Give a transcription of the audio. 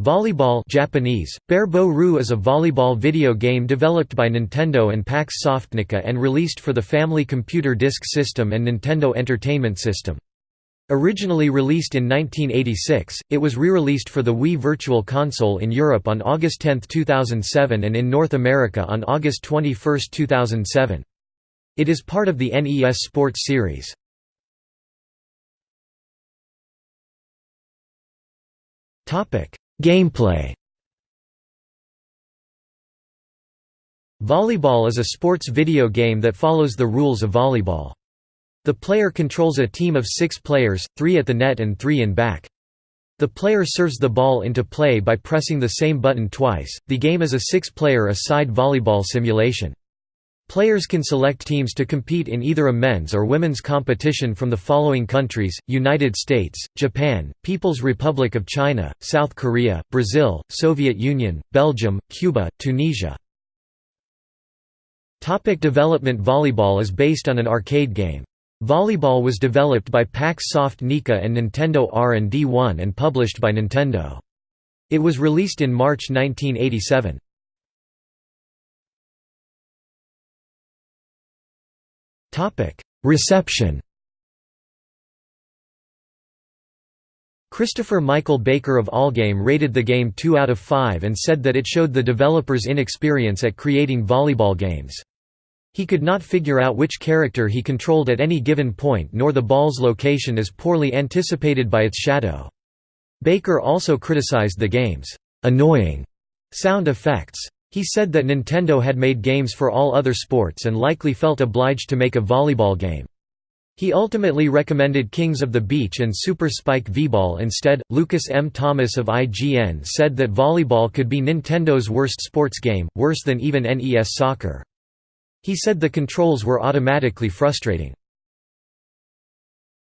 Volleyball Japanese, Ru is a volleyball video game developed by Nintendo and Pax Softnica and released for the Family Computer Disk System and Nintendo Entertainment System. Originally released in 1986, it was re-released for the Wii Virtual Console in Europe on August 10, 2007 and in North America on August 21, 2007. It is part of the NES Sports series. Topic Gameplay Volleyball is a sports video game that follows the rules of volleyball. The player controls a team of six players, three at the net and three in back. The player serves the ball into play by pressing the same button twice. The game is a six player a side volleyball simulation. Players can select teams to compete in either a men's or women's competition from the following countries, United States, Japan, People's Republic of China, South Korea, Brazil, Soviet Union, Belgium, Cuba, Tunisia. Topic development Volleyball is based on an arcade game. Volleyball was developed by Pax Softnica and Nintendo R&D1 and published by Nintendo. It was released in March 1987. Topic: Reception. Christopher Michael Baker of Allgame rated the game 2 out of 5 and said that it showed the developers' inexperience at creating volleyball games. He could not figure out which character he controlled at any given point nor the ball's location is poorly anticipated by its shadow. Baker also criticized the game's annoying sound effects. He said that Nintendo had made games for all other sports and likely felt obliged to make a volleyball game. He ultimately recommended Kings of the Beach and Super Spike V-Ball instead. Lucas M. Thomas of IGN said that volleyball could be Nintendo's worst sports game, worse than even NES Soccer. He said the controls were automatically frustrating.